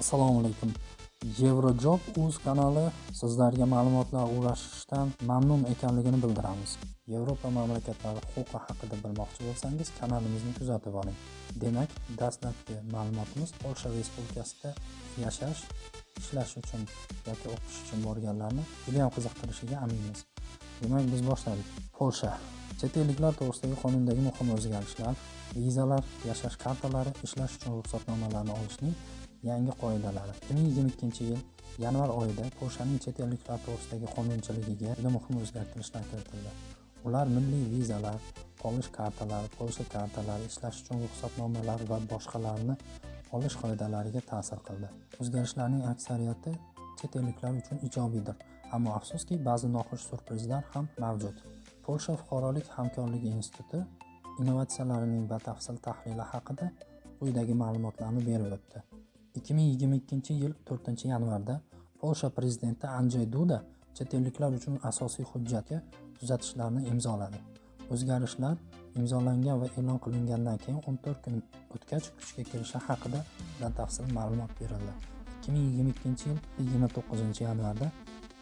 assalomu alaykum. Eurojob uz kanali sizlarga ma'lumotlar ulashishdan mamnun ekanligini bildiramiz. Yevropa mamlakatlari huquqi haqida bilmoqchi bo'lsangiz kanalimizni kuzatib oling. Demak dastlabki ma'lumotimiz polsha respublikasida yashash ishlash uchun yoki o'qish uchun borganlarni judayam qiziqtirishiga aminmiz. Demak biz boshladik. Polsha. Chet elliklar to'g'risidagi qonundagi muhim o'zgarishlar vizalar yashash kartalari ishlash uchun ruxsatnomalarni olishning yangi qoidalari. 2022 yil yanvar oyida polshaning chet elliklar to'g'risidagi qonunchiligiga juda muhim o'zgartirishlar kiritildi. Ular milliy vizalar qolish kartalari polsha kartalari ishlash uchun ruxsatnomalar va boshqalarni olish qoidalariga ta'sir qildi. O'zgarishlarning aksariyati chet elliklar uchun ijobiydir ammo afsuski ba'zi noxush surprizlar ham mavjud. Polsha fuqarolik hamkorligi instituti innovatsiyalarining batafsil tahlili haqida quyidagi ma'lumotlarni berib o'tdi. 2022 yil 4 yanvarda polsha prezidenti andrzej duda chet elliklar uchun asosiy hujjatga tuzatishlarni imzoladi. O'zgarishlar imzolangan va e'lon qilingandan keyin 14 kun o'tgach kuchga kirishi haqida batafsil ma'lumot berildi. 2022 yil 29 yanvarda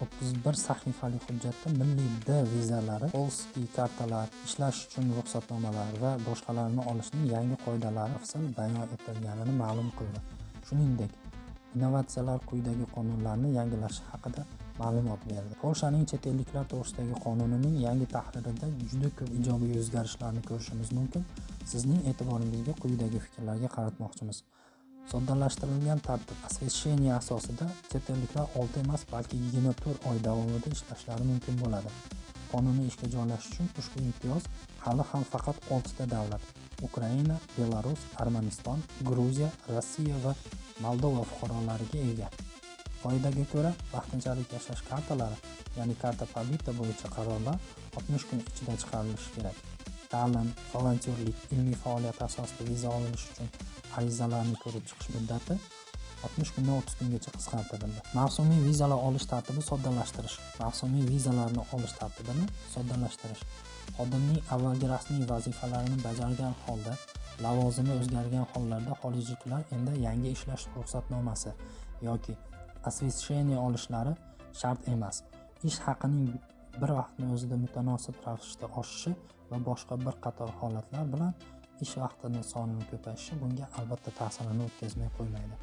31 sahifali hujjatda milliy d vizalari polskiy kartalar ishlash uchun ruxsatnomalar va boshqalarni olishning yangi qoidalari afsal bayon etilganini ma'lum qildi. Shuningdek innovatsiyalar quyidagi qonunlarni yangilashi haqida ma'lumot berdi. Polshaning chet elliklar to'g'risidagi qonunining yangi tahririda juda ko'p ijobiy o'zgarishlarni ko'rishimiz mumkin. Sizning e'tiboringizga quyidagi fikrlarga qaratmoqchimiz. Soddalashtirilgan tartib освещение asosida chet elliklar 6 emas balki 24 oy davomida ishlashlari mumkin bo'ladi. Qonuniy ishga joylashish uchun ushbu imtiyoz hali ham faqat 6 ta davlat ukraina belarus armaniston gruziya rossiya va moldova fuqarolariga ega. Qoidaga ko'ra vaqtinchalik yashash kartalari ya'ni karta pobita bo'yicha qarorlar 60 kun ichida chiqarilishi kerak. Ta'lim volontyorlik ilmiy faoliyat asosida viza olinish uchun arizalarni ko'rib chiqish muddati 60 kundan 30 kungacha qisqartirildi. Mavsumiy vizalar olish tartibi soddalashtirish mavsumiy vizalarni olish tartibini soddalashtirish xodimning avvalgi rasmiy vazifalarini bajargan holda lavozimi o'zgargan hollarda xorijliklar endi yangi ishlash ruxsatnomasi yoki освещение olishlari shart emas. Ish haqining bir vaqtni o'zida mutanosib ravishda oshishi va boshqa bir qator holatlar bilan ish vaqtini sonini ko'payishi bunga albatta ta'sirini o'tkazmay qo'ymaydi.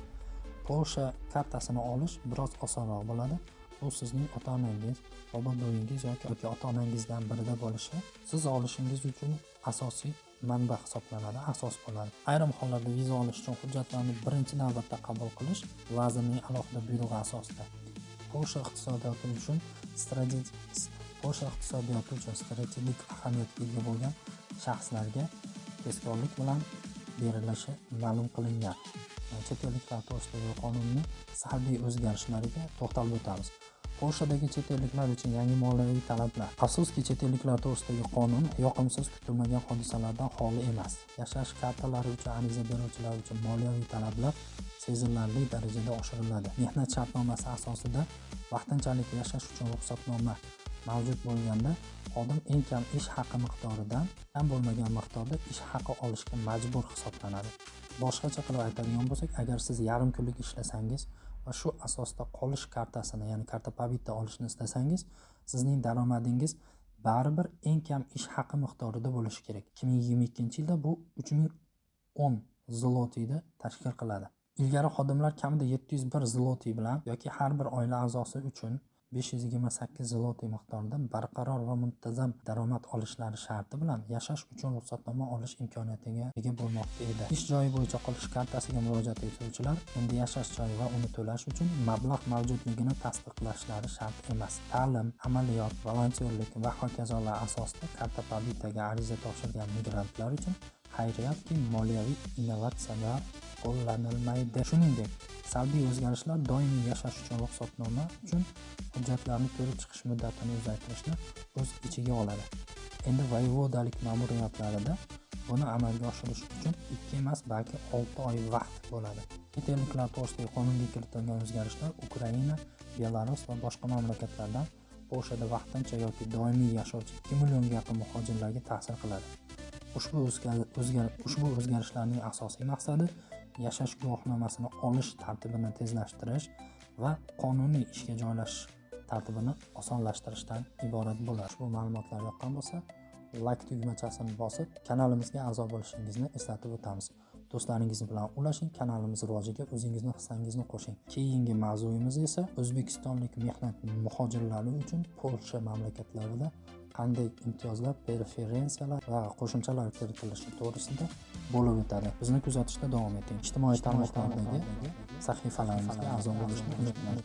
Polsha kartasini olish biroz osonroq bo'ladi. Bu sizning ota onangiz bobo buvinggiz yoki ota onangizdan birida bo'lishi siz olishingiz uchun asosiy manba hisoblanadi asos bo'ladi. Ayrim hollarda viza olish uchun hujjatlarni birinchi navbatda qabul qilish vazirning alohida buyrug'i asosida. Polsha iqtisodiyoti uchun strategik polsha iqtisodiyoti uchun strategik ahamiyatga ega bo'lgan shaxslarga tezkorlik bilan berilishi ma'lum qilingan. Chet elliklar to'g'risidagi qonunni salbiy o'zgarishlariga to'xtalib o'tamiz. Polshadagi chet elliklar uchun yangi moliyaviy talablar. Afsuski chet elliklar to'g'risidagi qonun yoqimsiz kutilmagan hodisalardan xoli emas. Yashash kartalari uchun ariza beruvchilar uchun moliyaviy talablar sezilarli darajada oshiriladi. Mehnat shartnomasi asosida vaqtinchalik yashash uchun ruxsatnoma mavjud bo'lganda xodim eng kam ish haqi miqdoridan kam bo'lmagan miqdorda ish haqi olishga majbur hisoblanadi. Boshqacha qilib aytadigan bo'lsak agar siz yarim kunlik ishlasangiz va shu asosda qolish kartasini ya'ni karta pobita olishni istasangiz sizning daromadingiz baribir eng kam ish haqi miqdorida bo'lishi kerak. Ikki ming yigirma ikkinchi yilda bu uch ming o'n zlotiyni tashkil qiladi. Ilgari xodimlar kamida yetti yuz bir zlotiy bilan yoki har bir oila a'zosi uchun 528 zloty miqdorida barqaror va muntazam daromad olishlari sharti bilan yashash uchun ruxsatnoma olish imkoniyatiga ega bo'lmoqda edi. Ish joyi bo'yicha qolish kartasiga murojaat etuvchilar endi yashash joyi va uni to'lash uchun mablag' mavjudligini tasdiqlashlari shart emas. Ta'lim amaliyot volontyorlik va hokazolar asosida karta pobitaga ariza topshirgan migrantlar uchun xayriyatki moliyaviy innovatsiyalar qo'llanilmaydi. Shuningdek salbiy o'zgarishlar doimiy yashash uchun ruxsatnoma uchun hujjatlarni ko'rib chiqish muddatini uzaytirishni o'z ichiga oladi. Endi voyevodalik ma'muriyatlarida buni amalga oshirish uchun ikki emas balki olti oy vaqt bo'ladi. Chet elliklar to'g'risidagi qonunga kiritilgan o'zgarishlar ukraina belarus va boshqa mamlakatlardan polshada vaqtincha yoki doimiy yashovchi ikki millionga yaqin muhojirlarga ta'sir qiladi. Ushbu ushbu o'zgarishlarning asosiy maqsadi yashash guvohnomasini olish tartibini tezlashtirish va qonuniy ishga joylashish tartibini osonlashtirishdan iborat bo'ladi ushbu ma'lumotlar yoqqan bo'lsa layk tugmachasini bosib kanalimizga a'zo bo'lishingizni eslatib o'tamiz. Do'stlaringiz bilan ulashing kanalimiz rivojiga o'zingizni hissangizni qo'shing. Keyingi mavzuyimiz esa o'zbekistonlik mehnat muhojirlari uchun polsha mamlakatlarida qanday imtiyozlar preferensiyalar va qo'shimchalar kiritilishi to'g'risida bo'lib o'tadi. Bizni kuzatishda davom eting. Ijtimoiy tarmoqlardagi sahifalarimizga a'zo bo'lishni unutmang.